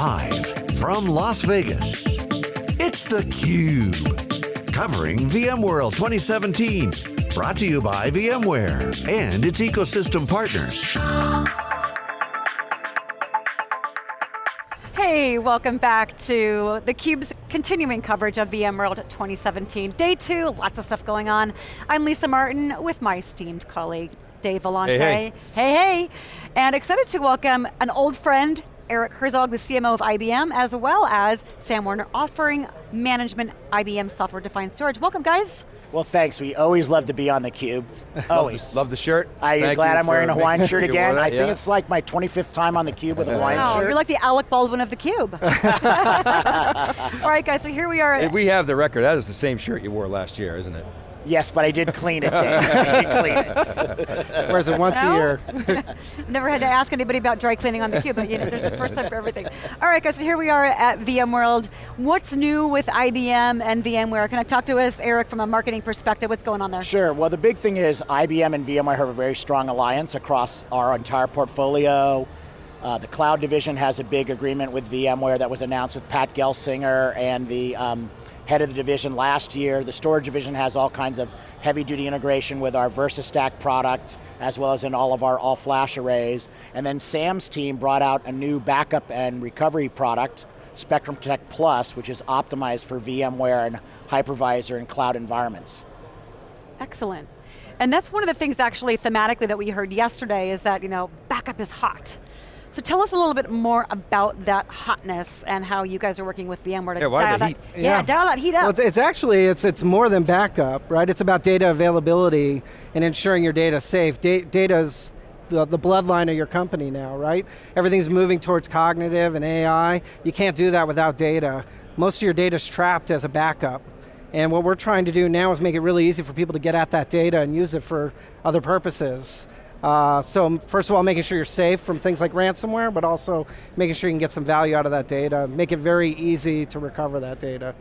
Live from Las Vegas, it's theCUBE. Covering VMworld 2017. Brought to you by VMware and its ecosystem partners. Hey, welcome back to theCUBE's continuing coverage of VMworld 2017. Day two, lots of stuff going on. I'm Lisa Martin with my esteemed colleague, Dave Vellante. Hey, hey. Hey, hey. And excited to welcome an old friend, Eric Herzog, the CMO of IBM, as well as Sam Werner, offering management IBM software-defined storage. Welcome, guys. Well, thanks. We always love to be on the cube. Always. Love the shirt. I'm Thank glad I'm wearing a Hawaiian shirt again? that, I yeah. think it's like my 25th time on the cube with a Hawaiian Wow, shirt. you're like the Alec Baldwin of the cube. All right, guys, so here we are. At- We have the record. That is the same shirt you wore last year, isn't it? Yes, but I did clean it, Dave. I did clean it. Wears it once No? a year. Never had to ask anybody about dry cleaning on the cube, but you know, there's a first time for everything. All right, guys, so here we are at VMworld. What's new with IBM and VMware? Can I talk to us, Eric, from a marketing perspective? What's going on there? Sure. Well, the big thing is IBM and VMware have a very strong alliance across our entire portfolio. Uh, the cloud division has a big agreement with VMware that was announced with Pat Gelsinger and the um, head of the division last year. The storage division has all kinds of heavy duty integration with our VersaStack product, as well as in all of our all flash arrays. And then Sam's team brought out a new backup and recovery product, Spectrum Protect Plus, which is optimized for VMware and hypervisor and cloud environments. Excellent. And that's one of the things actually thematically that we heard yesterday is that, you know, backup is hot. So tell us a little bit more about that hotness and how you guys are working with VMware to Yeah, dial that, yeah, Yeah. dial that heat up. Well, it's, it's actually, it's, it's more than backup, right? It's about data availability and ensuring your data safe. Da data's the, the bloodline of your company now, right? Everything's moving towards cognitive and AI. You can't do that without data. Most of your data's trapped as a backup. And what we're trying to do now is make it really easy for people to get at that data and use it for other purposes. Uh, so first of all, making sure you're safe from things like ransomware, but also making sure you can get some value out of that data. Make it very easy to recover that data.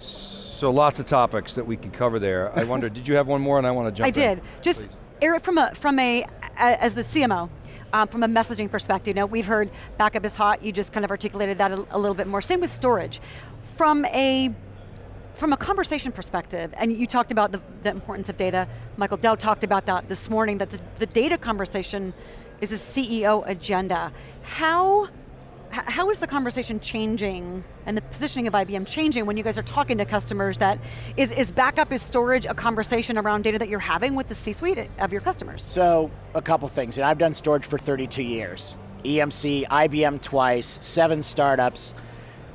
So lots of topics that we can cover there. I wonder, did you have one more and I want to jump in? I in? did. Just, Eric, from a, from a, a- as the CMO, um, from a messaging perspective, you know, we've heard backup is hot, you just kind of articulated that a, a little bit more. Same with storage. From a, from a conversation perspective, and you talked about the, the importance of data, Michael Dell talked about that this morning, that the, the data conversation is a CEO agenda. How, how is the conversation changing and the positioning of IBM changing when you guys are talking to customers that, is, is backup, is storage a conversation around data that you're having with the C-suite of your customers? So, a couple things. And I've done storage for 32 years. EMC, IBM twice, seven startups,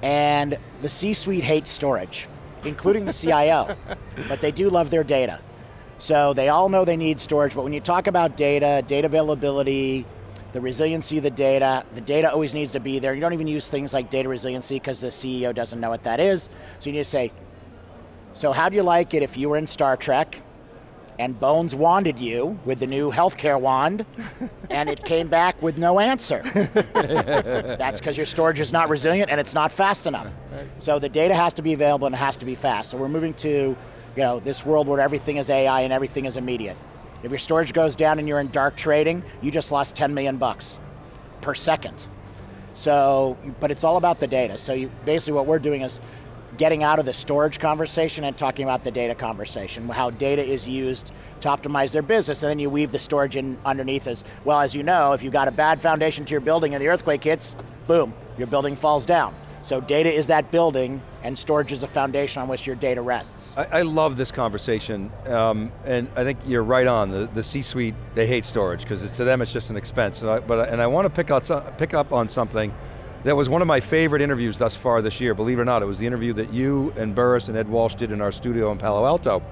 and the C-suite hates storage, including the CIO. but they do love their data. So they all know they need storage, but when you talk about data, data availability, the resiliency of the data, the data always needs to be there. You don't even use things like data resiliency because the CEO doesn't know what that is. So you need to say, so how do you like it if you were in Star Trek and Bones wanded you with the new healthcare wand, and it came back with no answer. That's because your storage is not resilient and it's not fast enough. So the data has to be available and it has to be fast. So we're moving to you know, this world where everything is AI and everything is immediate. If your storage goes down and you're in dark trading, you just lost 10 million bucks per second. So, but it's all about the data. So you, basically what we're doing is getting out of the storage conversation and talking about the data conversation, how data is used to optimize their business, and then you weave the storage in underneath as, well, as you know, if you've got a bad foundation to your building and the earthquake hits, boom, your building falls down. So data is that building, and storage is the foundation on which your data rests. I, I love this conversation, um, and I think you're right on. The, the C-suite, they hate storage because to them it's just an expense. And I, but and I want to pick, out, pick up on something that was one of my favorite interviews thus far this year. Believe it or not, it was the interview that you and Burris and Ed Walsh did in our studio in Palo Alto.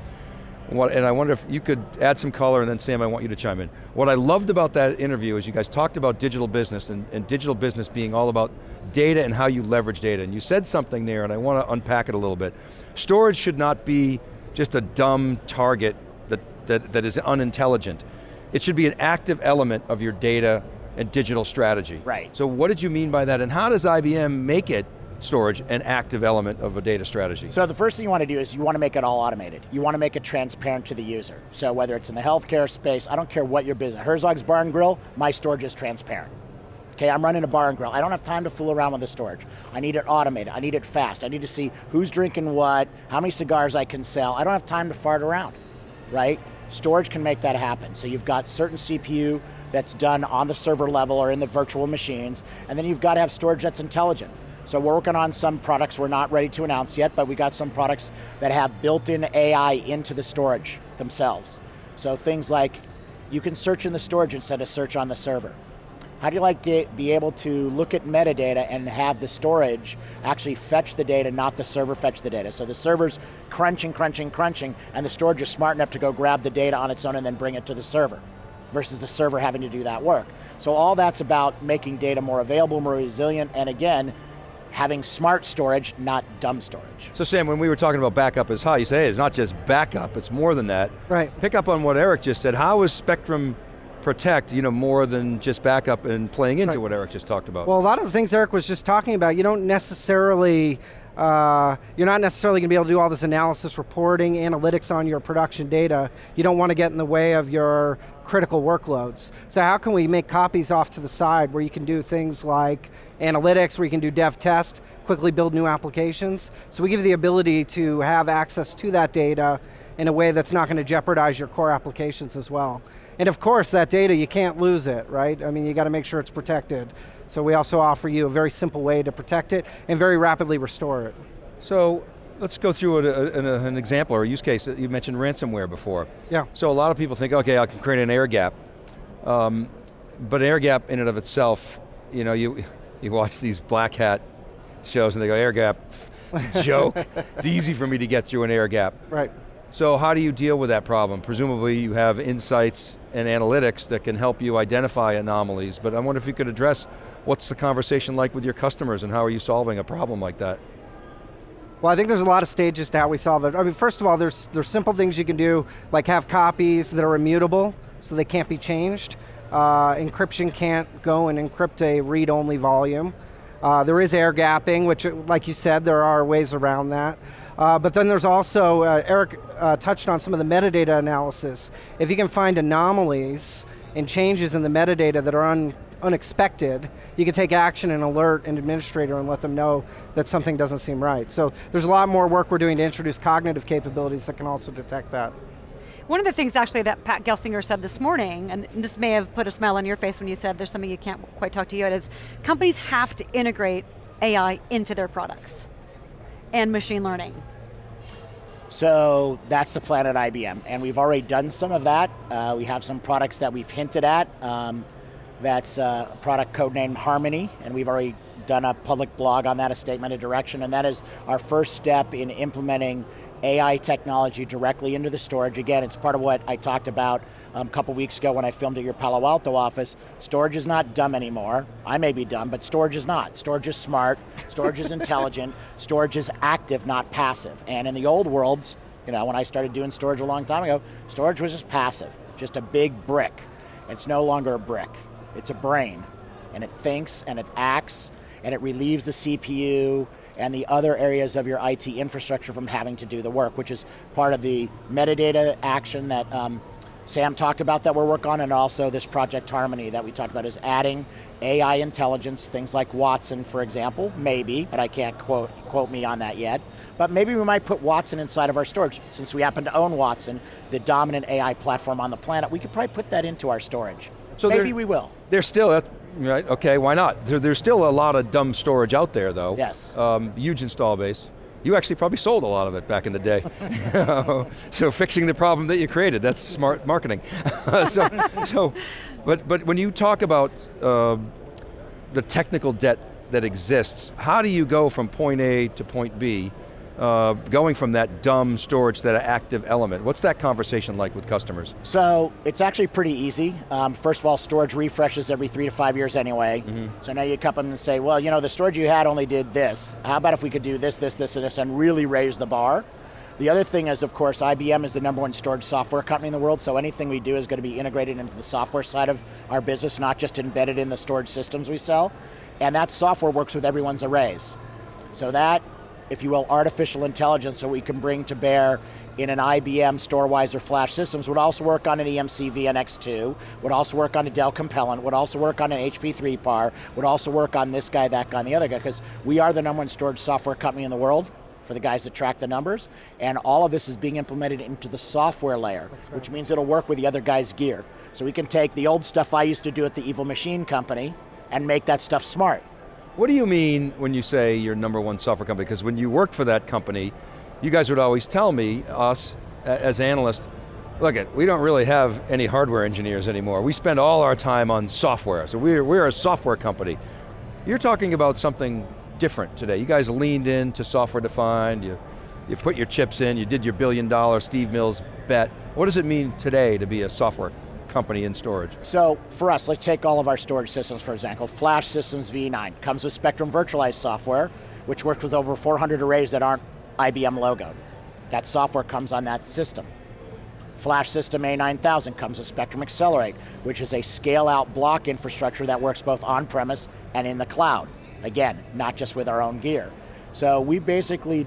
What, and I wonder if you could add some color, and then Sam, I want you to chime in. What I loved about that interview is you guys talked about digital business, and, and digital business being all about data and how you leverage data. And you said something there, and I want to unpack it a little bit. Storage should not be just a dumb target that, that, that is unintelligent. It should be an active element of your data and digital strategy. Right. So what did you mean by that, and how does IBM make it storage an active element of a data strategy? So the first thing you want to do is you want to make it all automated. You want to make it transparent to the user. So whether it's in the healthcare space, I don't care what your business. Herzog's Bar and Grill, my storage is transparent. Okay, I'm running a bar and grill. I don't have time to fool around with the storage. I need it automated. I need it fast. I need to see who's drinking what, how many cigars I can sell. I don't have time to fart around, right? Storage can make that happen. So you've got certain CPU that's done on the server level or in the virtual machines, and then you've got to have storage that's intelligent. So we're working on some products we're not ready to announce yet, but we got some products that have built-in AI into the storage themselves. So things like, you can search in the storage instead of search on the server. How do you like to be able to look at metadata and have the storage actually fetch the data, not the server fetch the data? So the server's crunching, crunching, crunching, and the storage is smart enough to go grab the data on its own and then bring it to the server, versus the server having to do that work. So all that's about making data more available, more resilient, and again, having smart storage, not dumb storage. So Sam, when we were talking about backup is high, you say, hey, it's not just backup, it's more than that. Right. Pick up on what Eric just said. How is Spectrum protect, you know, more than just backup and playing into Right. what Eric just talked about. Well, a lot of the things Eric was just talking about, you don't necessarily, uh, you're not necessarily going to be able to do all this analysis, reporting, analytics on your production data. You don't want to get in the way of your critical workloads. So how can we make copies off to the side where you can do things like analytics, where you can do dev test, quickly build new applications. So we give you the ability to have access to that data in a way that's not going to jeopardize your core applications as well. And of course, that data, you can't lose it, right? I mean, you got to make sure it's protected. So we also offer you a very simple way to protect it and very rapidly restore it. So let's go through a, a- an, an example or a use case. You mentioned ransomware before. Yeah. So a lot of people think, okay, I can create an air gap. Um, but air gap in and of itself, you know, you, you watch these black hat shows and they go, air gap, joke. it's easy for me to get through an air gap. Right. So how do you deal with that problem? Presumably you have insights and analytics that can help you identify anomalies, but I wonder if you could address what's the conversation like with your customers and how are you solving a problem like that? Well, I think there's a lot of stages to how we solve it. I mean, first of all, there's, there's simple things you can do, like have copies that are immutable, so they can't be changed. Uh, encryption can't go and encrypt a read-only volume. Uh, there is air gapping, which, like you said, there are ways around that. Uh, but then there's also, uh, Eric uh, touched on some of the metadata analysis. If you can find anomalies and changes in the metadata that are un, unexpected, you can take action and alert an administrator and let them know that something doesn't seem right. So there's a lot more work we're doing to introduce cognitive capabilities that can also detect that. One of the things actually that Pat Gelsinger said this morning, and this may have put a smile on your face when you said there's something you can't quite talk to you at, is companies have to integrate AI into their products and machine learning. So that's the plan at IBM, and we've already done some of that. Uh, we have some products that we've hinted at. Um, that's uh, a product codenamed Harmony, and we've already done a public blog on that, a statement of direction, and that is our first step in implementing AI technology directly into the storage. Again, it's part of what I talked about um, a couple weeks ago when I filmed at your Palo Alto office. Storage is not dumb anymore. I may be dumb, but storage is not. Storage is smart, storage is intelligent, storage is active, not passive. And in the old worlds, you know, when I started doing storage a long time ago, storage was just passive, just a big brick. It's no longer a brick, it's a brain. And it thinks and it acts and it relieves the CPU and the other areas of your IT infrastructure from having to do the work, which is part of the metadata action that um, Sam talked about that we're working on, and also this Project Harmony that we talked about is adding AI intelligence, things like Watson, for example, maybe, but I can't quote, quote me on that yet. But maybe we might put Watson inside of our storage. Since we happen to own Watson, the dominant AI platform on the planet, we could probably put that into our storage. So maybe we will. There's still, right, okay, why not? There, there's still a lot of dumb storage out there though. Yes. Um, huge install base. You actually probably sold a lot of it back in the day. so fixing the problem that you created, that's smart marketing. so, so, but, but when you talk about uh, the technical debt that exists, how do you go from point A to point B, uh, going from that dumb storage to that active element? What's that conversation like with customers? So it's actually pretty easy. Um, first of all, storage refreshes every three to five years anyway. So now you come up and say, well, you know, the storage you had only did this. How about if we could do this, this, this, and this, and really raise the bar? The other thing is, of course, IBM is the number one storage software company in the world, so anything we do is going to be integrated into the software side of our business, not just embedded in the storage systems we sell. And that software works with everyone's arrays. So that, if you will, artificial intelligence that we can bring to bear in an IBM Storwize or Flash systems would also work on an EMC VNX2, would also work on a Dell Compellent, would also work on an HP 3PAR, would also work on this guy, that guy, and the other guy, because we are the number one storage software company in the world for the guys that track the numbers, and all of this is being implemented into the software layer, right. which means it'll work with the other guy's gear. So we can take the old stuff I used to do at the Evil Machine Company and make that stuff smart. What do you mean when you say you're number one software company? Because when you work for that company, you guys would always tell me, us, as analysts, look at, we don't really have any hardware engineers anymore. We spend all our time on software, so we're, we're a software company. You're talking about something different today. You guys leaned into software defined, you, you put your chips in, you did your billion dollar Steve Mills bet. What does it mean today to be a software company in storage? So for us, let's take all of our storage systems for example. Flash Systems V9 comes with Spectrum virtualized software, which works with over 400 arrays that aren't IBM logoed. That software comes on that system. Flash System A9000 comes with Spectrum Accelerate, which is a scale out block infrastructure that works both on-premise and in the cloud. Again, not just with our own gear. So we basically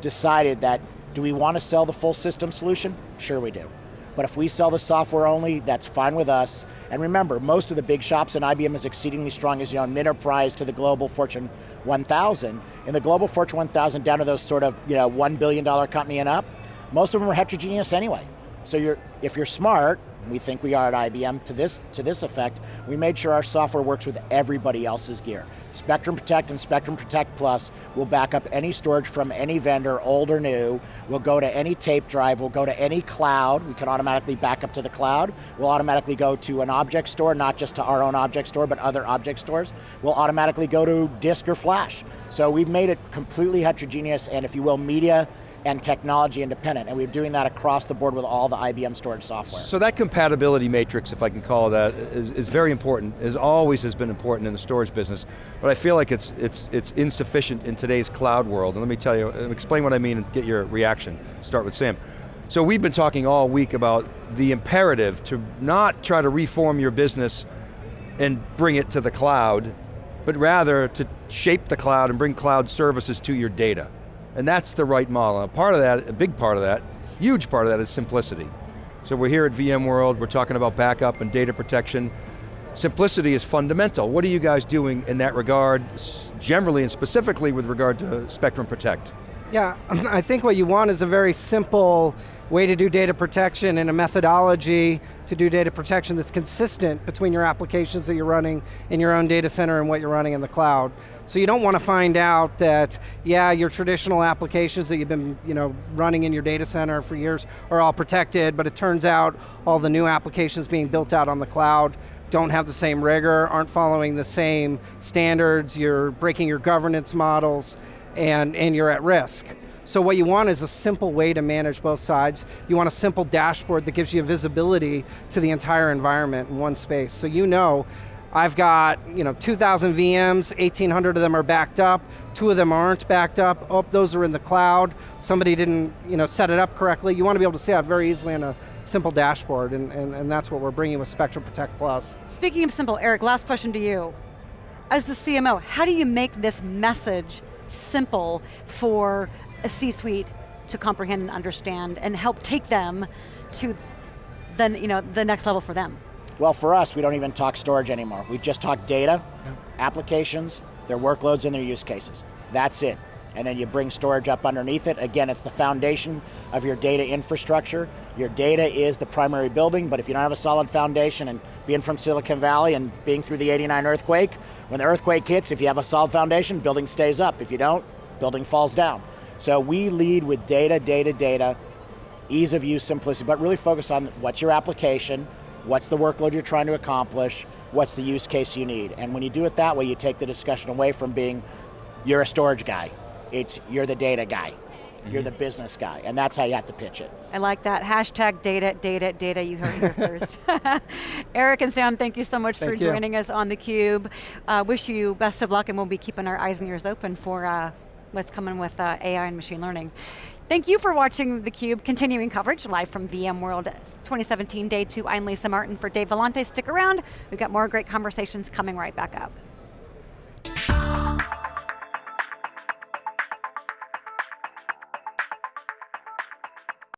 decided that, do we want to sell the full system solution? Sure we do. But if we sell the software only, that's fine with us. And remember, most of the big shops in IBM is exceedingly strong as you know, mid-enterprise to the global Fortune 1000. In the global Fortune 1000 down to those sort of you know, $1 billion company and up, most of them are heterogeneous anyway. So you're, if you're smart, we think we are at IBM to this, to this effect, we made sure our software works with everybody else's gear. Spectrum Protect and Spectrum Protect Plus will back up any storage from any vendor, old or new. We'll go to any tape drive, we'll go to any cloud. We can automatically back up to the cloud. We'll automatically go to an object store, not just to our own object store, but other object stores. We'll automatically go to disk or flash. So we've made it completely heterogeneous and if you will, media and technology independent, and we're doing that across the board with all the IBM storage software. So that compatibility matrix, if I can call that, is, is very important, is always has been important in the storage business, but I feel like it's, it's, it's insufficient in today's cloud world, and let me tell you, uh, explain what I mean and get your reaction. Start with Sam. So we've been talking all week about the imperative to not try to reform your business and bring it to the cloud, but rather to shape the cloud and bring cloud services to your data. And that's the right model. And part of that, a big part of that, huge part of that is simplicity. So we're here at VMworld, we're talking about backup and data protection. Simplicity is fundamental. What are you guys doing in that regard, generally and specifically with regard to Spectrum Protect? Yeah, I think what you want is a very simple way to do data protection and a methodology to do data protection that's consistent between your applications that you're running in your own data center and what you're running in the cloud. So you don't want to find out that, yeah, your traditional applications that you've been you know, running in your data center for years are all protected, but it turns out all the new applications being built out on the cloud don't have the same rigor, aren't following the same standards, you're breaking your governance models, and, and you're at risk. So what you want is a simple way to manage both sides. You want a simple dashboard that gives you visibility to the entire environment in one space. So you know, I've got you know 2,000 VMs, 1,800 of them are backed up, two of them aren't backed up, oh, those are in the cloud, somebody didn't you know, set it up correctly. You want to be able to see that very easily on a simple dashboard, and, and, and that's what we're bringing with Spectrum Protect Plus. Speaking of simple, Eric, last question to you. As the CMO, how do you make this message simple for a C-suite to comprehend and understand and help take them to the, you know, the next level for them? Well, for us, we don't even talk storage anymore. We just talk data, yeah. applications, their workloads, and their use cases. That's it. And then you bring storage up underneath it. Again, it's the foundation of your data infrastructure. Your data is the primary building, but if you don't have a solid foundation, and being from Silicon Valley and being through the 89 earthquake, when the earthquake hits, if you have a solid foundation, building stays up. If you don't, building falls down. So we lead with data, data, data, ease of use, simplicity, but really focus on what's your application, what's the workload you're trying to accomplish, what's the use case you need. And when you do it that way, you take the discussion away from being, you're a storage guy. It's, you're the data guy. You're the business guy, and that's how you have to pitch it. I like that. Hashtag data, data, data, you heard it here first. Eric and Sam, thank you so much thank for you. joining us on theCUBE. Uh, wish you best of luck, and we'll be keeping our eyes and ears open for uh, what's coming with uh, AI and machine learning. Thank you for watching theCUBE, continuing coverage live from VMworld 2017 Day 2. I'm Lisa Martin for Dave Vellante. Stick around, we've got more great conversations coming right back up.